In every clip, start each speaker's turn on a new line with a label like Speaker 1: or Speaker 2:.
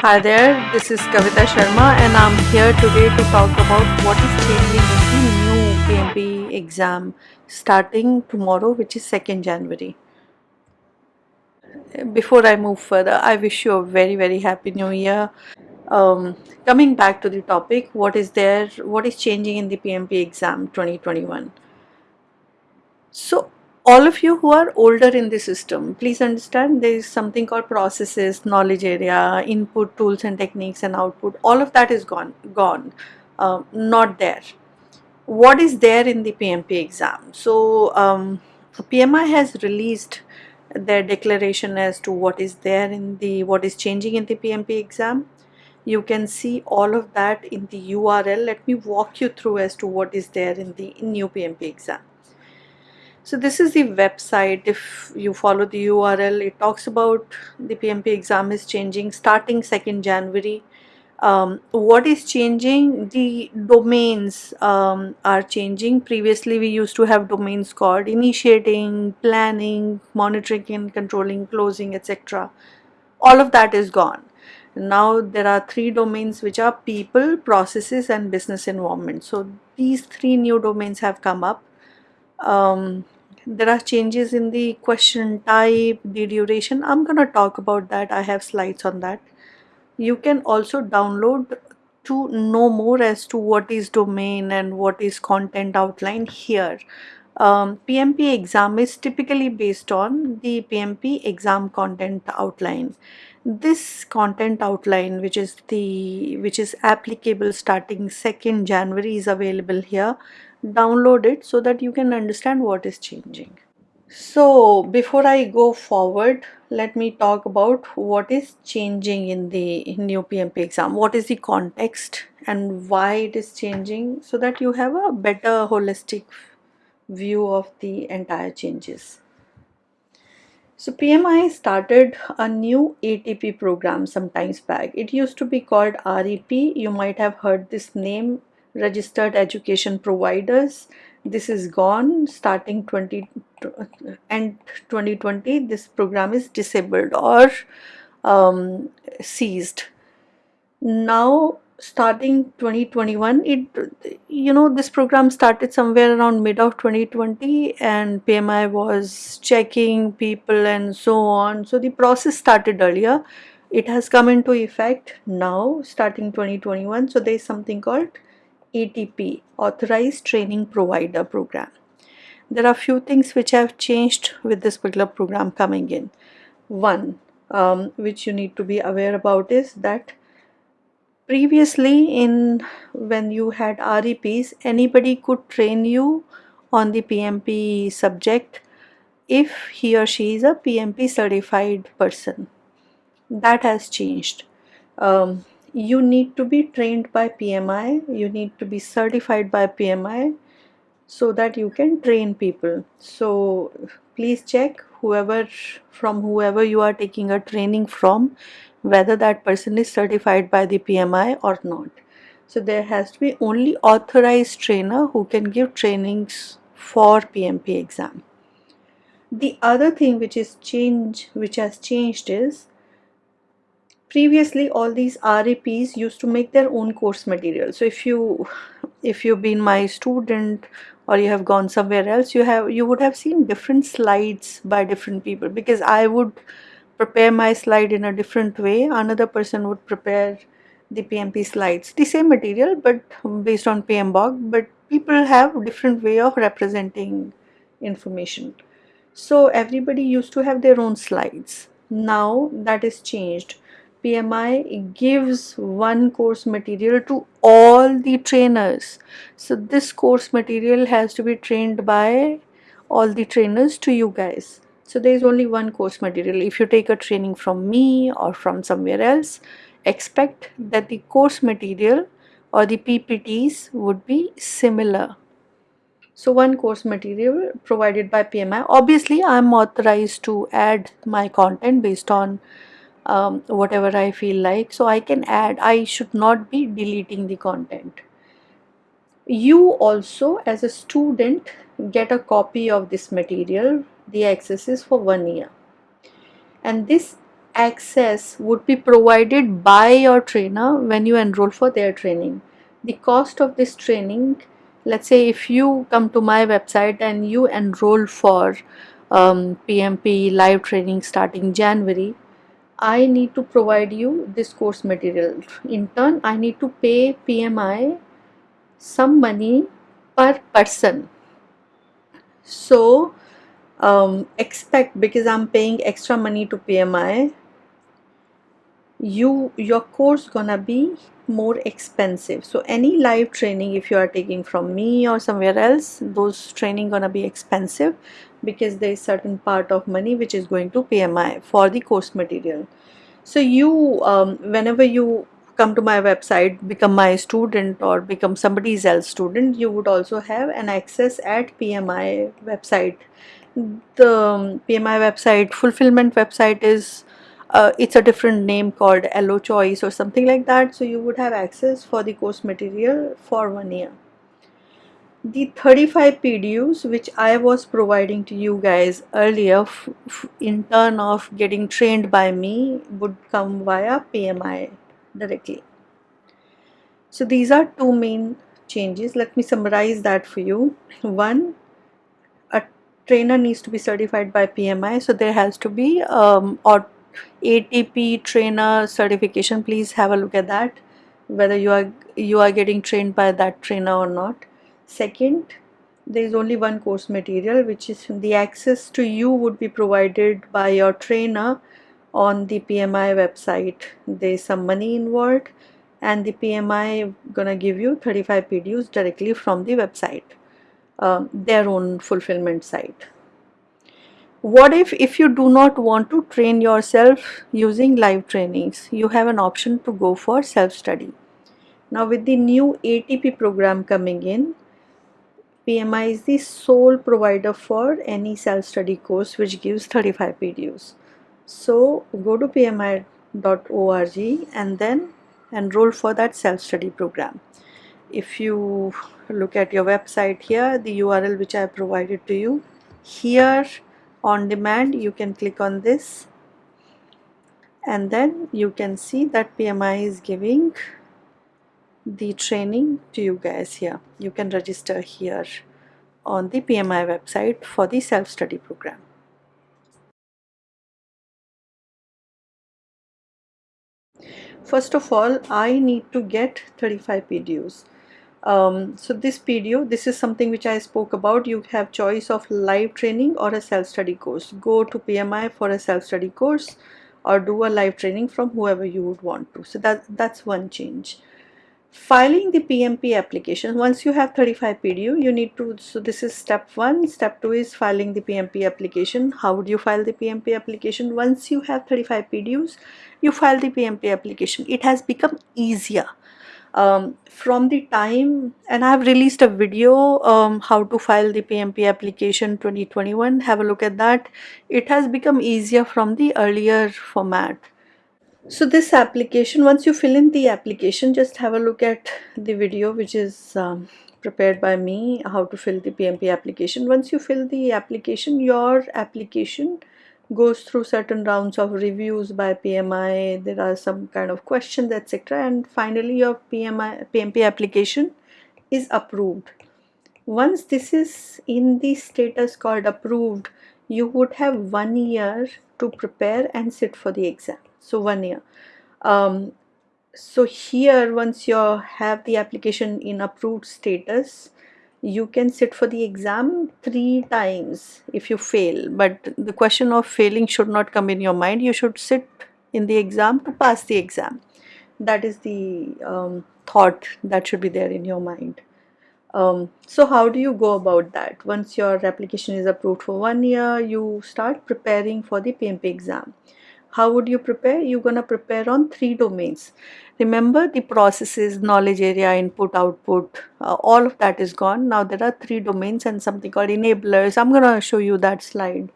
Speaker 1: Hi there, this is Kavita Sharma and I'm here today to talk about what is changing in the new PMP exam starting tomorrow which is 2nd January. Before I move further, I wish you a very very happy new year. Um, coming back to the topic, what is there, what is changing in the PMP exam 2021? So all of you who are older in the system, please understand there is something called processes, knowledge area, input tools and techniques and output. All of that is gone, gone, uh, not there. What is there in the PMP exam? So um, PMI has released their declaration as to what is there in the, what is changing in the PMP exam. You can see all of that in the URL. Let me walk you through as to what is there in the new PMP exam. So this is the website. If you follow the URL, it talks about the PMP exam is changing starting 2nd January. Um, what is changing? The domains um, are changing. Previously, we used to have domains called initiating, planning, monitoring and controlling, closing, etc. All of that is gone. Now there are three domains which are people, processes and business environment. So these three new domains have come up. Um, there are changes in the question type the duration. I'm gonna talk about that. I have slides on that. You can also download to know more as to what is domain and what is content outline here. Um, PMP exam is typically based on the PMP exam content outline. This content outline which is the which is applicable starting 2nd January is available here download it so that you can understand what is changing. So before I go forward, let me talk about what is changing in the new PMP exam. What is the context and why it is changing so that you have a better holistic view of the entire changes. So PMI started a new ATP program sometimes back. It used to be called REP. You might have heard this name registered education providers. This is gone starting 20 and 2020 this program is disabled or um, seized. Now starting 2021 it you know this program started somewhere around mid of 2020 and PMI was checking people and so on. So the process started earlier. It has come into effect now starting 2021 so there is something called ATP Authorized Training Provider Program. There are few things which have changed with this particular program coming in. One, um, which you need to be aware about is that previously in when you had REPs, anybody could train you on the PMP subject if he or she is a PMP certified person. That has changed. Um, you need to be trained by PMI, you need to be certified by PMI so that you can train people. So please check whoever from whoever you are taking a training from whether that person is certified by the PMI or not. So there has to be only authorized trainer who can give trainings for PMP exam. The other thing which is change which has changed is previously all these REPs used to make their own course material. So if you if you've been my student or you have gone somewhere else you have you would have seen different slides by different people because I would prepare my slide in a different way. Another person would prepare the PMP slides the same material but based on PMBOK but people have different way of representing information. So everybody used to have their own slides. Now that is changed PMI gives one course material to all the trainers. So this course material has to be trained by all the trainers to you guys. So there is only one course material. If you take a training from me or from somewhere else, expect that the course material or the PPTs would be similar. So one course material provided by PMI. Obviously, I am authorized to add my content based on um, whatever I feel like. So I can add I should not be deleting the content. You also as a student get a copy of this material. The access is for one year. And this access would be provided by your trainer when you enroll for their training. The cost of this training, let's say if you come to my website and you enroll for um, PMP live training starting January, I need to provide you this course material. In turn, I need to pay PMI some money per person. So um, expect because I'm paying extra money to PMI, you your course gonna be more expensive. So any live training if you are taking from me or somewhere else, those training gonna be expensive because there is certain part of money which is going to PMI for the course material. So you, um, whenever you come to my website, become my student or become somebody else student, you would also have an access at PMI website. The um, PMI website, fulfillment website is, uh, it's a different name called Elo Choice or something like that. So you would have access for the course material for one year the 35 PDUs which I was providing to you guys earlier in turn of getting trained by me would come via PMI directly. So these are two main changes. Let me summarize that for you. One, a trainer needs to be certified by PMI. So there has to be um, or ATP trainer certification. Please have a look at that whether you are you are getting trained by that trainer or not Second, there is only one course material which is the access to you would be provided by your trainer on the PMI website. There is some money involved and the PMI gonna give you 35 PDUs directly from the website, um, their own fulfillment site. What if if you do not want to train yourself using live trainings? You have an option to go for self-study. Now with the new ATP program coming in, PMI is the sole provider for any self-study course which gives 35 PDUs. So go to pmi.org and then enroll for that self-study program. If you look at your website here, the URL which I provided to you, here on demand you can click on this and then you can see that PMI is giving the training to you guys here. You can register here on the PMI website for the self-study program. First of all, I need to get 35 PDUs. Um, so this PDU, this is something which I spoke about. You have choice of live training or a self-study course. Go to PMI for a self-study course or do a live training from whoever you would want to. So that, that's one change filing the PMP application once you have 35 PDU you need to so this is step one. Step two is filing the PMP application. How would you file the PMP application? Once you have 35 PDUs you file the PMP application. It has become easier. Um, from the time and I have released a video um, how to file the PMP application 2021 have a look at that. It has become easier from the earlier format so this application, once you fill in the application, just have a look at the video which is um, prepared by me, how to fill the PMP application. Once you fill the application, your application goes through certain rounds of reviews by PMI. There are some kind of questions, etc. And finally, your PMI, PMP application is approved. Once this is in the status called approved, you would have one year to prepare and sit for the exam so one year um, so here once you have the application in approved status you can sit for the exam three times if you fail. But the question of failing should not come in your mind. You should sit in the exam to pass the exam. That is the um, thought that should be there in your mind. Um, so how do you go about that? Once your application is approved for one year you start preparing for the PMP exam how would you prepare? You're going to prepare on three domains. Remember the processes, knowledge area, input, output, uh, all of that is gone. Now there are three domains and something called enablers. I'm going to show you that slide.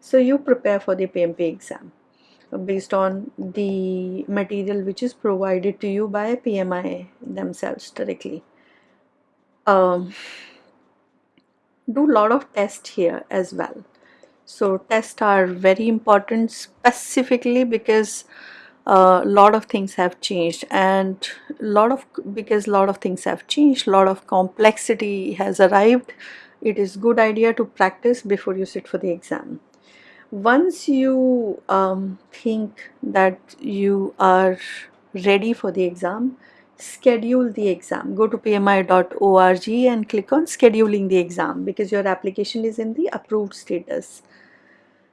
Speaker 1: So you prepare for the PMP exam based on the material which is provided to you by PMI themselves directly. Um, do a lot of tests here as well So tests are very important specifically because a lot of things have changed and a lot of because a lot of things have changed a lot of complexity has arrived. It is good idea to practice before you sit for the exam. Once you um, think that you are ready for the exam schedule the exam. Go to pmi.org and click on scheduling the exam because your application is in the approved status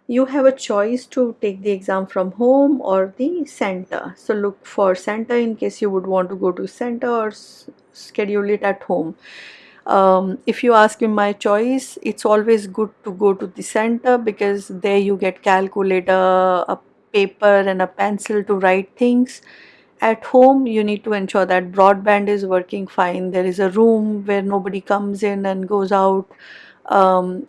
Speaker 1: you have a choice to take the exam from home or the center. So look for center in case you would want to go to center or schedule it at home. Um, if you ask me my choice it's always good to go to the center because there you get calculator a paper and a pencil to write things. At home you need to ensure that broadband is working fine. There is a room where nobody comes in and goes out. Um,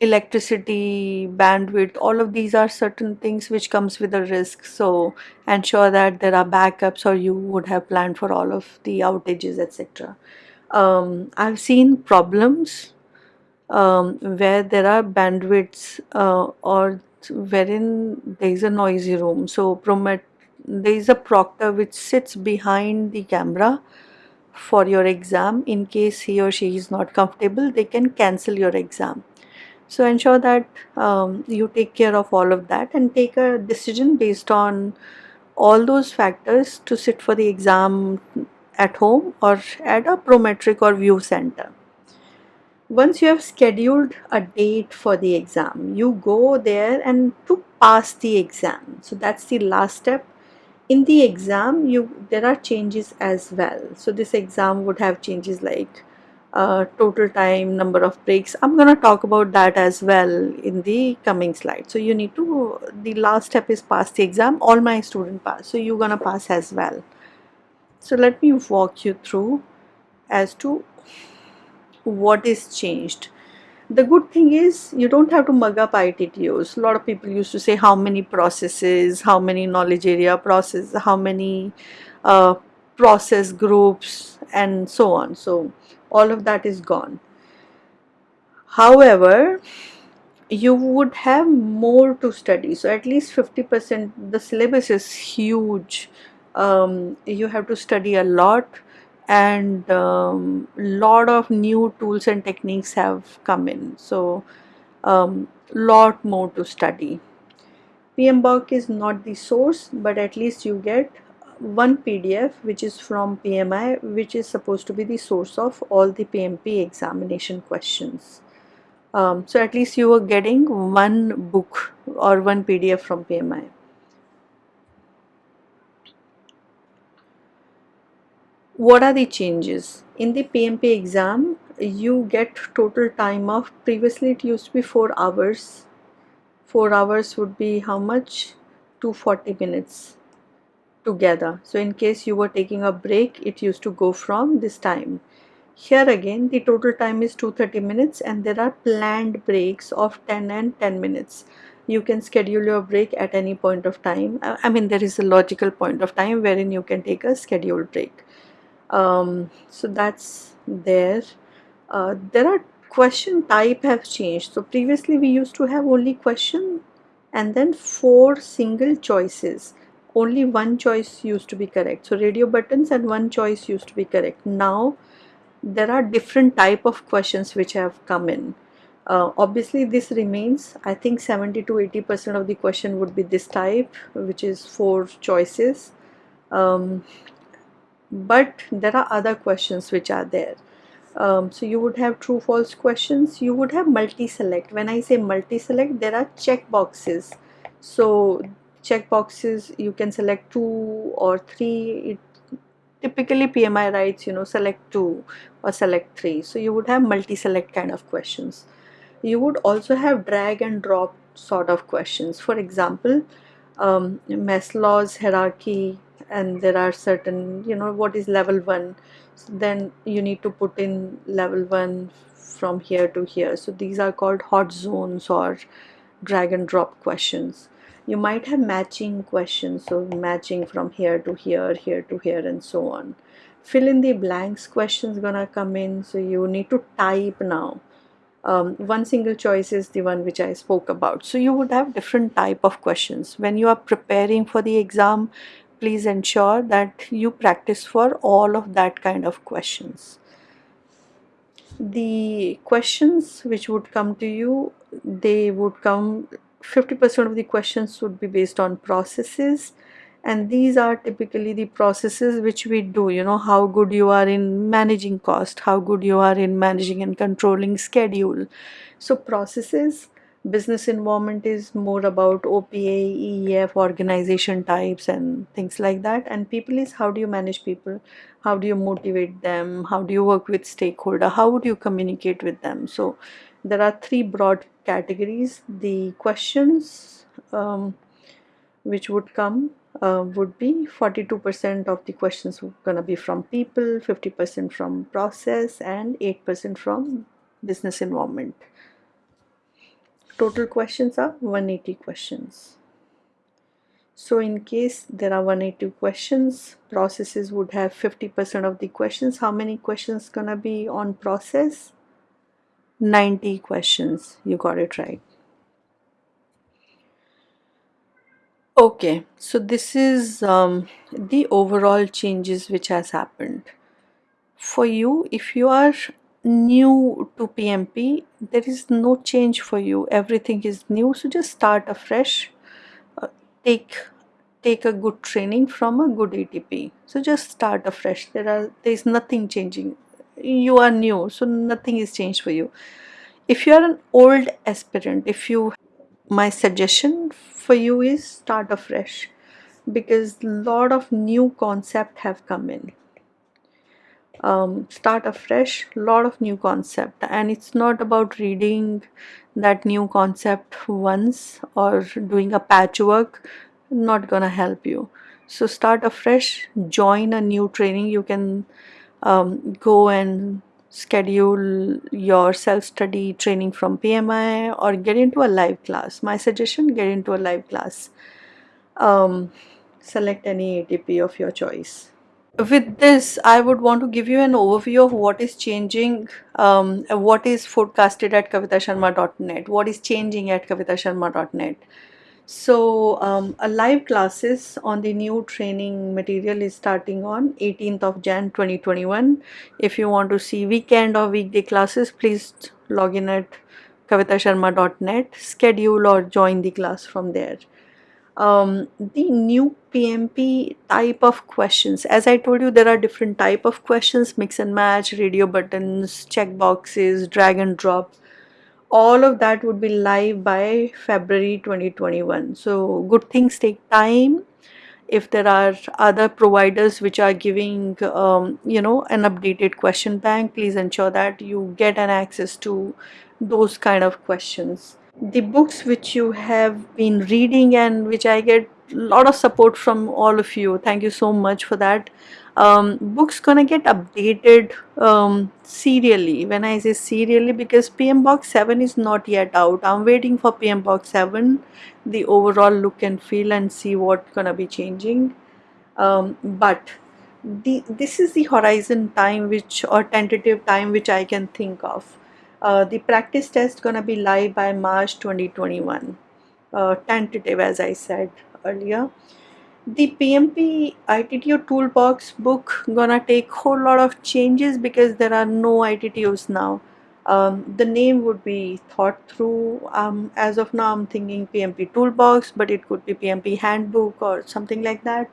Speaker 1: electricity bandwidth all of these are certain things which comes with a risk. So ensure that there are backups or you would have planned for all of the outages etc um, i've seen problems um, where there are bandwidths uh, or wherein there is a noisy room. So promet there is a proctor which sits behind the camera for your exam in case he or she is not comfortable they can cancel your exam so ensure that um, you take care of all of that and take a decision based on all those factors to sit for the exam at home or at a prometric or view center. Once you have scheduled a date for the exam, you go there and to pass the exam. So that's the last step. In the exam, you there are changes as well. So this exam would have changes like total time, number of breaks. I'm going to talk about that as well in the coming slide. So you need to, the last step is pass the exam. All my student pass. So you're going to pass as well. So let me walk you through as to what is changed. The good thing is you don't have to mug up ITTOs. A lot of people used to say how many processes, how many knowledge area processes, how many uh, process groups and so on. So all of that is gone. However, you would have more to study. So at least 50%, the syllabus is huge. Um, you have to study a lot and um, lot of new tools and techniques have come in. So um, lot more to study. PMBOK is not the source, but at least you get one PDF which is from PMI which is supposed to be the source of all the PMP examination questions. Um, so at least you are getting one book or one PDF from PMI. What are the changes? In the PMP exam, you get total time of, previously it used to be 4 hours. 4 hours would be how much? 240 minutes together. So in case you were taking a break, it used to go from this time. Here again, the total time is 230 minutes and there are planned breaks of 10 and 10 minutes. You can schedule your break at any point of time. I mean, there is a logical point of time wherein you can take a scheduled break. Um, so that's there. Uh, there are question type have changed. So previously we used to have only question and then four single choices only one choice used to be correct. So radio buttons and one choice used to be correct. Now there are different type of questions which have come in. Uh, obviously this remains. I think 70 to 80 percent of the question would be this type which is four choices. Um, but there are other questions which are there. Um, so you would have true false questions. You would have multi-select. When I say multi-select there are check boxes. So check boxes you can select two or three. It, typically PMI writes you know select two or select three. So you would have multi-select kind of questions. You would also have drag and drop sort of questions. For example um, Maslow's hierarchy and there are certain you know what is level 1 so then you need to put in level 1 from here to here. So these are called hot zones or drag and drop questions you might have matching questions so matching from here to here here to here and so on fill in the blanks questions gonna come in so you need to type now um, one single choice is the one which I spoke about. So you would have different type of questions. When you are preparing for the exam, please ensure that you practice for all of that kind of questions. The questions which would come to you, they would come 50% of the questions would be based on processes. And these are typically the processes which we do. You know how good you are in managing cost how good you are in managing and controlling schedule. So processes business environment is more about OPA, EEF, organization types and things like that. And people is how do you manage people? How do you motivate them? How do you work with stakeholder? How would you communicate with them? So there are three broad categories the questions um, which would come uh, would be 42% of the questions gonna be from people, 50% from process and 8% from business environment. Total questions are 180 questions. So in case there are 180 questions, processes would have 50% of the questions. How many questions gonna be on process? 90 questions. You got it right. Okay, so this is um, the overall changes which has happened. For you, if you are new to PMP, there is no change for you. Everything is new, so just start afresh. Uh, take take a good training from a good ATP. So just start afresh. There are there is nothing changing. You are new, so nothing is changed for you. If you are an old aspirant, if you my suggestion for you is start afresh because lot of new concept have come in um, start afresh lot of new concept and it's not about reading that new concept once or doing a patchwork not gonna help you so start afresh join a new training you can um, go and schedule your self-study training from PMI or get into a live class. My suggestion, get into a live class. Um, select any ATP of your choice. With this, I would want to give you an overview of what is changing, um, what is forecasted at kavitasharma.net, what is changing at kavitasharma.net. So um, a live classes on the new training material is starting on 18th of Jan 2021. If you want to see weekend or weekday classes, please log in at kavitasharma.net, schedule or join the class from there. Um, the new PMP type of questions, as I told you, there are different type of questions, mix and match, radio buttons, check boxes, drag and drop all of that would be live by February 2021 so good things take time. If there are other providers which are giving um, you know an updated question bank please ensure that you get an access to those kind of questions. The books which you have been reading and which I get lot of support from all of you. Thank you so much for that. Um, books gonna get updated um, serially. When I say serially because PMBOK 7 is not yet out. I'm waiting for PMBOK 7 the overall look and feel and see what gonna be changing. Um, but the this is the horizon time which or tentative time which I can think of. Uh, the practice test gonna be live by March 2021 uh, tentative as I said earlier the PMP ITTO toolbox book gonna take whole lot of changes because there are no ITTOs now. Um, the name would be thought through. Um, as of now, I'm thinking PMP toolbox, but it could be PMP handbook or something like that.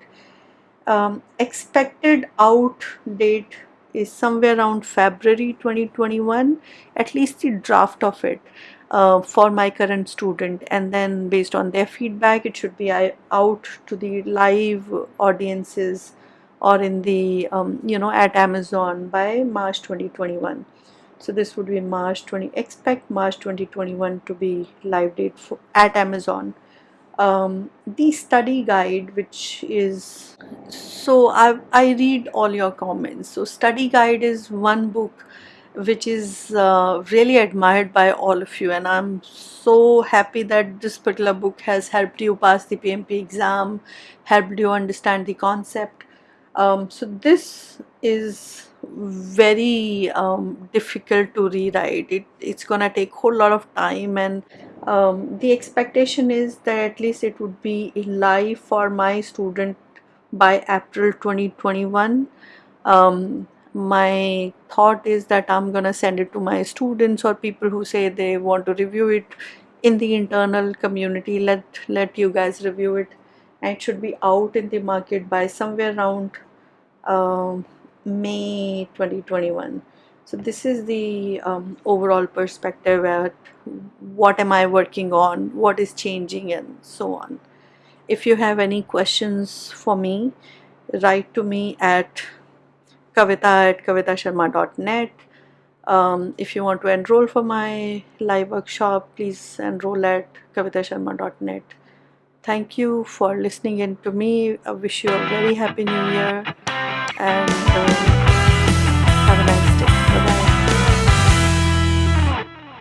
Speaker 1: Um, expected out date is somewhere around February 2021, at least the draft of it uh, for my current student and then based on their feedback it should be out to the live audiences or in the um, you know at Amazon by March 2021 so this would be March 20 expect March 2021 to be live date for, at Amazon. Um, the study guide which is so I, I read all your comments. So study guide is one book which is uh, really admired by all of you and I'm so happy that this particular book has helped you pass the PMP exam, helped you understand the concept. Um, so this is very um, difficult to rewrite. It, it's gonna take a whole lot of time and um, the expectation is that at least it would be live for my student by April 2021. Um, my thought is that I'm gonna send it to my students or people who say they want to review it in the internal community. Let let you guys review it, and it should be out in the market by somewhere around um, May 2021. So this is the um, overall perspective at what am I working on, what is changing and so on. If you have any questions for me, write to me at kavita at kavitasharma.net. Um, if you want to enroll for my live workshop, please enroll at kavitasharma.net. Thank you for listening in to me. I wish you a very happy new year and uh,